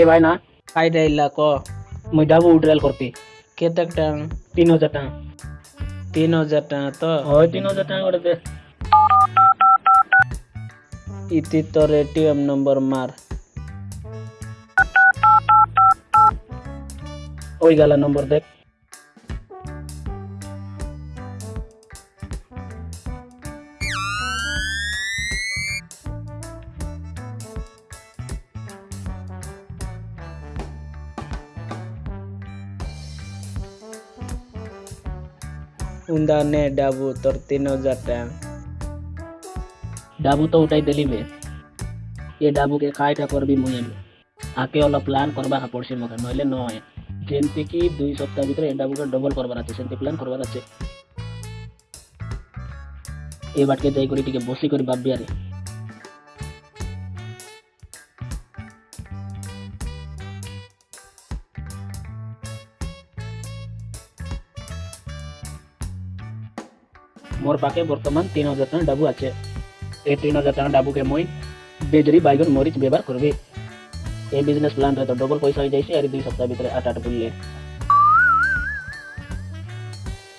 এ ভাই না, কাইটা ইল্লা ক, মুই ডাবু উড্রাল করতে। কেতে টাকা তিন হাজার টাং তিন হাজার টাকা তো? হয়, তিন টাকা করে দে। ইতি তোর এটিএম নম্বর মার। ওই গালা নম্বর দেখ। তোর তিন হাজার টাকা ডাবু তো উঠাই দিলি বে। এ ডাবুকে কাইটা করবি মুই আমি। আকে অল প্ল্যান করবার পড়ছে মকে নইলে নয়। যেমতি কি দুই সপ্তাহ ভিতরে এ ডাবুকে ডবল করবার আছে সেমতি প্ল্যান করবার আছে। এবারকে যাই করে, টিকে বসি করি ভাববি আরে মোর পাখে বর্তমান তিন হাজার টাকা ডাবু আছে। এই তিন হাজার টাকা ডাবুকে মুই বেজরি বাইগন মরিচ ব্যবহার করবি। এই বিজনেস প্ল্যানরে তো ডবল পয়সা হয়ে যাইছে আর দুই সপ্তাহ ভিতরে আট আট বুললে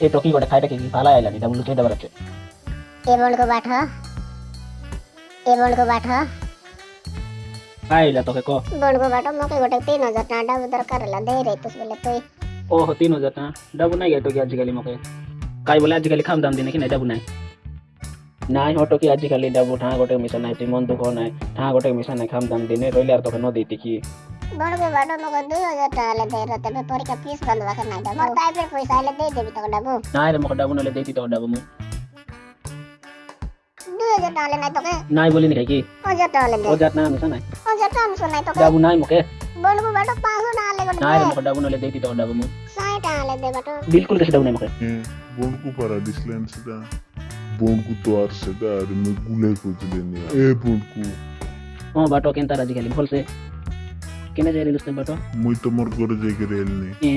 এই টকি গোটে খাইটা কি ভালো আইলা নি ডাবু চাই দেবার আছে। এ বলকো বাঠ এ বলকো বাঠ। আইলা তোকে কো। বলকো বাঠ মকে গোটে তিন হাজার টাকা ডাবু দরকার হলা দেই রে তুই বলে তুই। ও তিন হাজার টাকা ডাবু নাই গেটো কি আজকালি মকে। ಕೈವಲ್ಲ ಅಜಿಕಾಲಿ ಕಾಮ್ ದಾಮ್ ದಿನಕ್ಕೆ ನೈದಬು ನಾಯಿ নাই হটো কি আজিকালি দাবু? ঠা গোটে মিশা নাই তুই মন দুঃখ নাই ঠা গোটে মিশা নাই খাম দাম দিনে রইলে আর তোকে নদী দেখি। বড়কে বড় নাই দাবু। মোর তাই নাই রে মোকে নাই নাই বলি নি নাই। তোকে। দাবু নাই মোকে बोल को बैठ पाँच सौ टाटा ले নাই রে गोटे মকে ডাবু নলে দেতি তো ডাবু মুই साठ टाटा ले दे बैठ বিলকুল কিছু ডাবু নাই মকে বনকু পারা দিছিলেন সেটা বনকু তো আর সেটা আর আমি গুলে খুঁজলেন এ বনকু ও বাটো কেন তার আজিকালি ভলসে কেনে যাই রিলুস বাটো মুই তোমার ঘরে যাই করে এলনি এ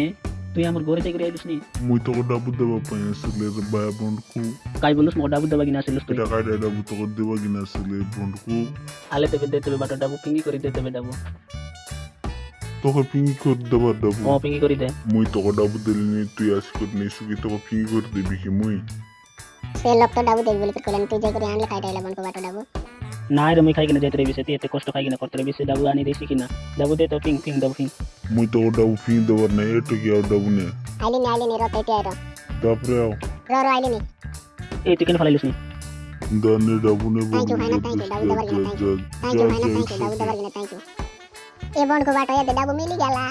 তুই আমার ঘরে যাই করে আইলিস নি মুই তোকে ডাবু দেবা পাই আসলে রে বায়া বনকু কাই বলুস মো ডাবু দেবা কিনা আসিলুস তুই এটা কাটা ডাবু তোকে দেবা কিনা আসলে বনকু আলে তেবে দে তেবে বাটো ডাবু পিঙ্গি করে দে তেবে ডাবু তোকে পিঙ্গি করে দেবার দাবো ও পিঙ্গি করে দে মুই তোকে ডাবু দিলি নি তুই আসি করে নি সুকি তোকে পিঙ্গি করে দিবি কি মুই সে লোক তো ডাবু দেখবি বলে কইলেন তুই যাই করে আনলে খাইতে আইলা বনকো বাটা ডাবু না রে মুই খাই কিনা যাইতে রইবিছে তুই এত কষ্ট খাই কিনা করতে রইবিছে ডাবু আনি দিছি কিনা ডাবু দে তো পিং পিং ডাবু পিং মুই তো ডাবু পিং দেবার নাই এত কি আর ডাবু নে আইলি নাইলি নি রতে তে আইরো তারপরে আও রর আইলি নি এই তুই কেন ফলাইলিস নি দনে ডাবু নে বল থ্যাংক ইউ ভাই না থ্যাংক ইউ ডাবু দেবার জন্য থ্যাংক ইউ থ্যাংক ইউ ভাই না থ্যাংক ইউ ডাবু দেবার জন্য থ্যাংক ইউ एबोंड को बाटो यदि डाबू मिली गला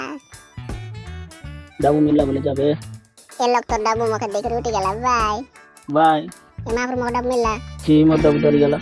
डाबू मिलला बोले जाबे ए लोग तो डाबू मका देख रोटी गला बाय बाय ए माफर मका डाबू मिलला जी मो डाबू डर गला